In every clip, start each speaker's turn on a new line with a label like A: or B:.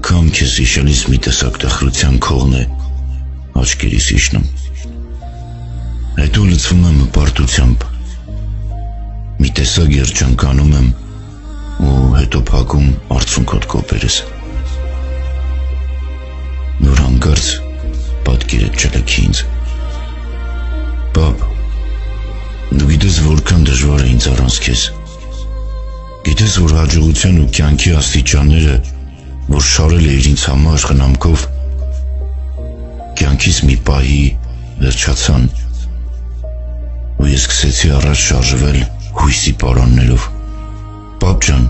A: անգամ քեզ հիշելիս մի տեսակ տխրության քողն է աչքերիս իջնում։ Հետո լցվում եմ հպարտությամբ։ Մի տեսակ երջանկանում եմ ու հետո փակում արցունքոտ կոպերս։ Նոր հանկարծ պատկերը ճլքի ինձ։ Պապ, դու գիտես որքան դժվար է ինձ առանց քեզ։ Գիտես որ հաջողության ու կյանքի աստիճանները, որ շարել էիր ինձ համար խնամքով, կյանքից մի պահի վերջացան ու ես սկսեցի առաջ շարժվել հույսի պարաններով։ Պապ ջան,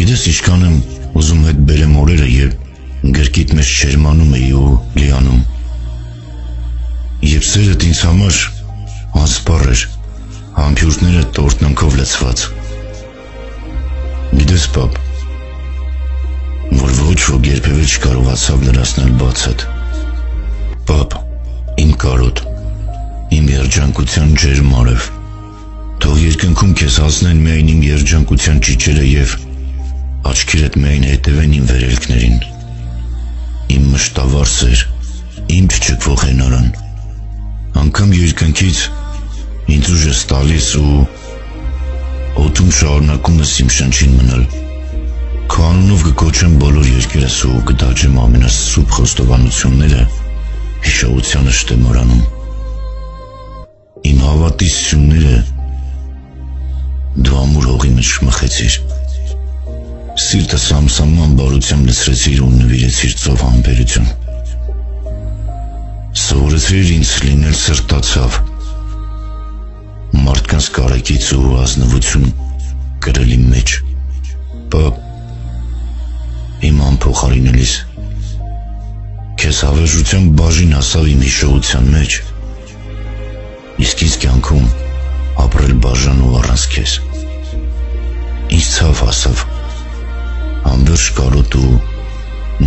A: գիտես ինչքան եմ ուզում հետ բերեմ օրերը, երբ գրկիտ մեջ շերմանում էի ու լիանում։ Եվ սերդ ինձ համար անսպառ էր, համբյուրները տորտնանքով լցված։ Գիտես, պապ, որ ոչ ոք երբևէ չկարողացավ լրացնել բացդ։ Պապ, իմ կարոտ, իմ երջանկության ջերմ արև։ Թող երկնքում քեզ հասնեն միայն իմ երջանկության ճիճերը եւ աչքերդ միայն հետևեն իմ վերելքներին։ Իմ մշտավար սեր, իմ չճկվող հենարան։ Անկամ երկնքից ինձ ուժ ես տալիս ու օդում շարունակում ես իմ շնչին մնալ։ անունով կկոչեմ բոլոր երկրս ու կդաջեմ ամենասուրբ խոստովանությունները հիշողությանը շտեմարանում։ Իմ հավատի սյունները դու ամուր հողի մեջ շմխեցիր։ Սիրտը սամսաման բարությամբ լցրեցիր ու նվիրեցիր ծով համբերություն։ Սովորեցրիր ինձ լինել սրտացավ, մարդկանց կարեկից ու ազնվություն գրել իմ անփոխարինելիս։ Քեզ հավերժության բաժին հասավ իմ հիշողության մեջ։ Իսկ ինձ կյանքում ապրել բաժան ու առանց քեզ։ Ինչ ցավ հասավ։ Անվերջ կարոտ ու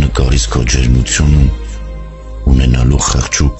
A: նկարից քո ջերմությունը ունենալու խղճու